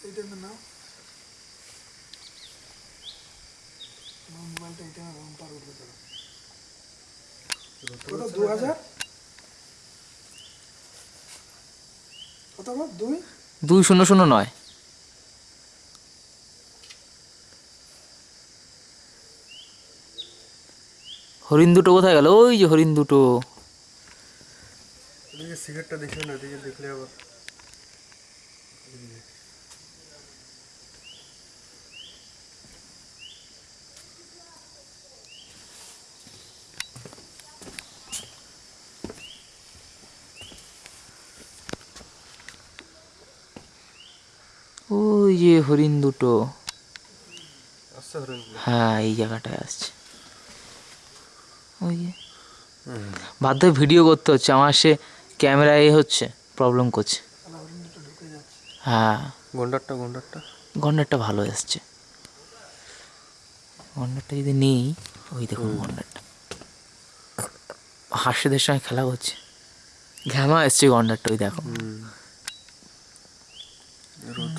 এইটা নাও আমার মোবাইলটা এটা না রং পার উঠবে তোরা কত দু হাজার কত বল দুই দুই শূন্য শূন্য নয় হরিণ দুটো কোথায় গেল ওই যে হরিণ দুটো এদিকে সিগারেটটা দেখে না দেখলে আবার ওই যে হরিণ দুটো। হ্যাঁ এই জায়গাটায় আসছে। ওই যে। বাধ্য ভিডিও করতে হচ্ছে আমার সে ক্যামেরা এ হচ্ছে প্রবলেম করছে। হ্যাঁ। গন্ডারটা গন্ডারটা? গন্ডারটা ভালো এসছে গন্ডারটা যদি নেই ওই দেখুন গন্ডারটা। হাঁসেদের সঙ্গে খেলা করছে ঘ্যামা এসছে গন্ডারটা ওই দেখো।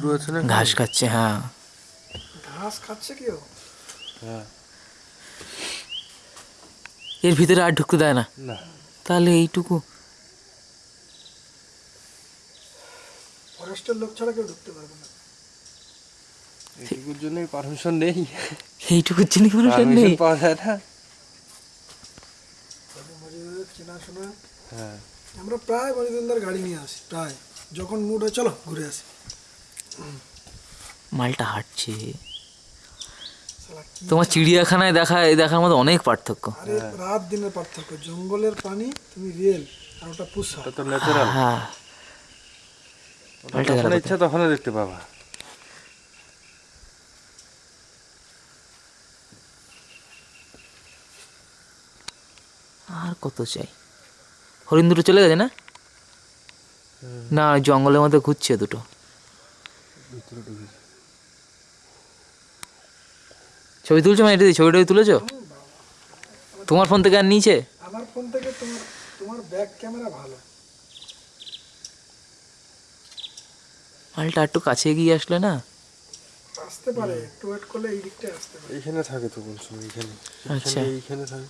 রৌদ্র আছে না ঘাস খাচ্ছে হ্যাঁ। ঘাস খাচ্ছে কি ও হ্যাঁ। এর ভিতরে আর ঢুকতে দেয় না? না। তাহলে এইটুকু। ফরেস্টের লোক ছাড়া কেউ ঢুকতে পারবে না। এইটুকুর জন্যই পারমিশন নেই। এইটুকুর জন্য মানুষের নেই? পারমিশন পাওয়া যায় না। চেনাশোনা হ্যাঁ। আমরা প্রায় মজুমদার গাড়ি নিয়ে আসি প্রায়। যখন মুড হয় চলো ঘুরে আসি। মালটা হাঁটছে। তোমার চিড়িয়াখানায় দেখা এই দেখার মধ্যে অনেক পার্থক্য। আরে রাত দিনের পার্থক্য। জঙ্গলের পানি তুমি রিয়েল আর ওটা পুষা। ওটা তো ন্যাচারাল হ্যাঁ যখন ইচ্ছা তখন দেখতে পাবা। আর কত চাই? হরিণ দুটো চলে গেছে না? না জঙ্গলের মধ্যে ঘুরছে দুটো। ছবি তুলছো মানে এটা দিয়ে ছবিটা তুলেছো? তোমার ফোন থেকে আর নিচে? আমার ফোন থেকে তোমার তোমার ব্যাক ক্যামেরা ভালো। মালটা একটু কাছে গিয়ে আসলে না? আসতে পারে একটু ওয়েট করলে এই দিকটায় আসতে পারে। এইখানে থাকে তো কোন সময় এইখানে। আচ্ছা। এইখানে থাকে।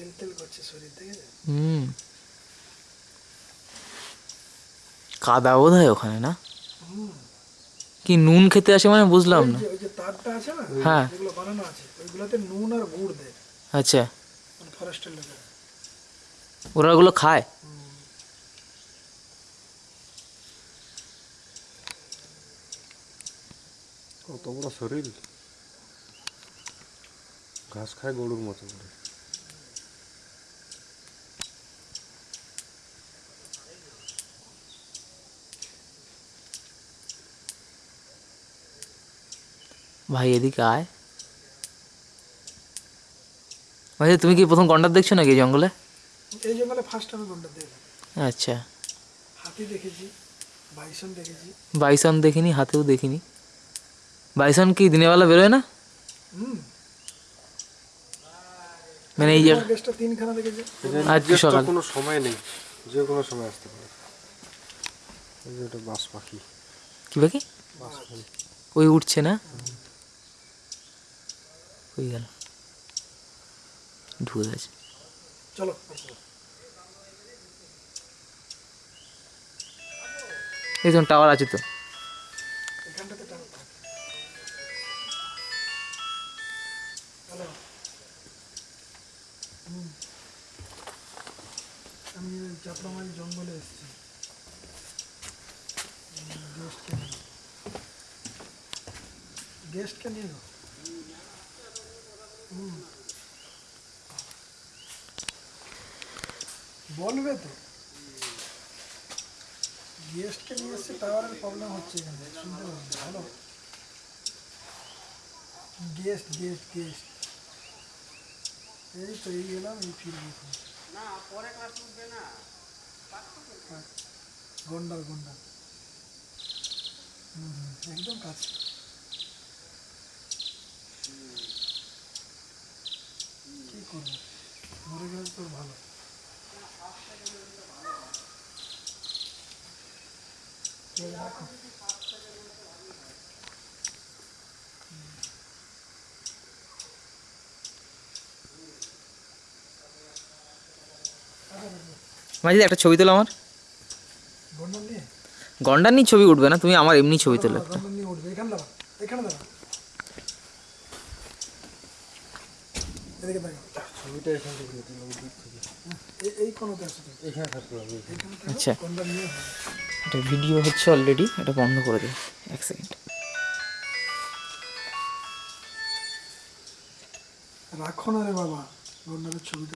তেল তেল করছে শরীর থেকে হুম কাদা বোধ হয় ওখানে না? কি নুন খেতে আসে মানে বুঝলাম না। ওই যে তারটা আছে না? হ্যাঁ। যেগুলো বানানো আছে ওইগুলোতে নুন আর গুড় দেয়। আচ্ছা। মানে ফরেস্টের লোকেরা। ওরা ওগুলো খায়? কত বড় শরীর। ঘাস খায় গরুর মতো করে। ভাই এদিকে আয়। ভাই তুমি কি প্রথম গন্ডার দেখছ নাকি এই জঙ্গলে? এই জঙ্গলে ফার্স্ট আমি কোনটা দেখলাম। আচ্ছা। হাতি দেখেছি বাইসন দেখেছি। বাইসন দেখিনি হাতেও দেখিনি। বাইসন কি দিনের বেলা বেরোয় না? মানে এই জায়গা গেস্টটা তিনখানা দেখেছি। আজকে সকাল। কোনো সময় নেই। যে কোনো সময় আসতে পারে। এই যে ওটা বাস পাখি। কি বাকি বাস পাখি। ওই উঠছে না? হয়ে গেল। ঢুকে গেছে। চলো। এই যখন টাওয়ার আছে তো। আমি চাপড়ামারি জঙ্গলে এসেছি। গেস্টকে নিয়ে গেস্টকে নিয়ে। বলবে তো গেস্টকে নিয়ে এসছে টাওয়ারের প্রবলেম হচ্ছে এখানে শুনতে পাবেন ভালো গেস্ট গেস্ট গেস্ট এই তো এই গেলাম এই ফিরবো এখন। হ্যাঁ, গন্ডার গন্ডার হুম হুম, একদম কাছে মরে তোর ভালো। মাঝে একটা ছবি তোলো আমার। গন্ডার নিয়ে? ছবি উঠবে না তুমি আমার এমনি ছবি তোলো একটা। এখানে দাঁড়া এখানে দাঁড়া। এদিকে দেখো ছবিটা এখান থেকে তুলে দিলাম দূর থেকে। এই কোনোতে আছে এখানে আচ্ছা। এটা ভিডিও হচ্ছে অলরেডি এটা বন্ধ করে দিই। এক সেকেন্ড রাখো না রে বাবা ছবিটা।